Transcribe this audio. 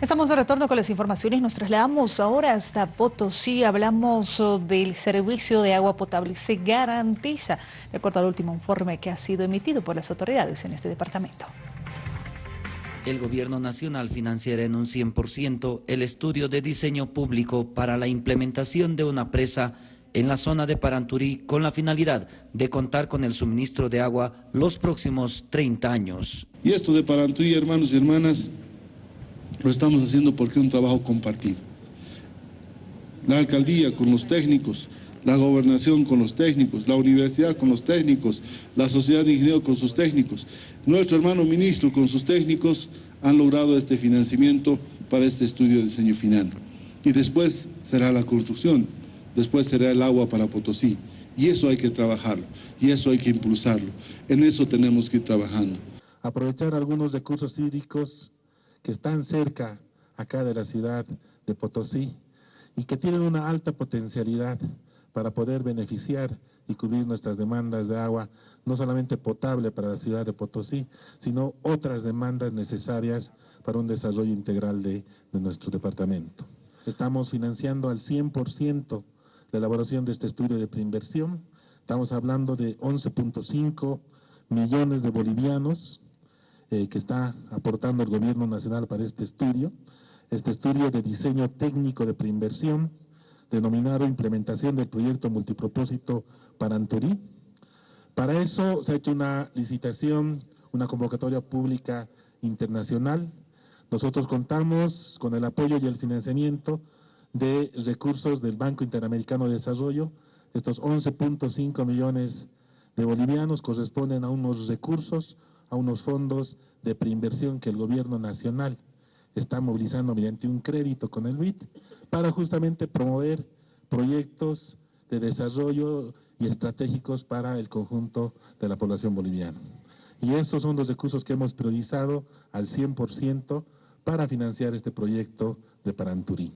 Estamos de retorno con las informaciones. Nos trasladamos ahora hasta Potosí. Hablamos oh, del servicio de agua potable. Se garantiza, de acuerdo al último informe que ha sido emitido por las autoridades en este departamento. El gobierno nacional financiará en un 100% el estudio de diseño público para la implementación de una presa en la zona de Paranturí con la finalidad de contar con el suministro de agua los próximos 30 años. Y esto de Paranturí, hermanos y hermanas, lo estamos haciendo porque es un trabajo compartido. La alcaldía con los técnicos, la gobernación con los técnicos, la universidad con los técnicos, la sociedad de ingenieros con sus técnicos, nuestro hermano ministro con sus técnicos han logrado este financiamiento para este estudio de diseño final. Y después será la construcción, después será el agua para Potosí. Y eso hay que trabajarlo, y eso hay que impulsarlo. En eso tenemos que ir trabajando. Aprovechar algunos recursos hídricos que están cerca acá de la ciudad de Potosí y que tienen una alta potencialidad para poder beneficiar y cubrir nuestras demandas de agua, no solamente potable para la ciudad de Potosí, sino otras demandas necesarias para un desarrollo integral de, nuestro departamento. Estamos financiando al 100% la elaboración de este estudio de preinversión, estamos hablando de 11.5 millones de bolivianos, eh, que está aportando el gobierno nacional para este estudio, este estudio de diseño técnico de preinversión, denominado implementación del proyecto multipropósito para Anturí. Para eso se ha hecho una licitación, una convocatoria pública internacional. Nosotros contamos con el apoyo y el financiamiento de recursos del Banco Interamericano de Desarrollo. Estos 11.5 millones de bolivianos corresponden a unos recursos a unos fondos de preinversión que el gobierno nacional está movilizando mediante un crédito con el BID para justamente promover proyectos de desarrollo y estratégicos para el conjunto de la población boliviana. Y estos son los recursos que hemos priorizado al 100% para financiar este proyecto de Paranturí.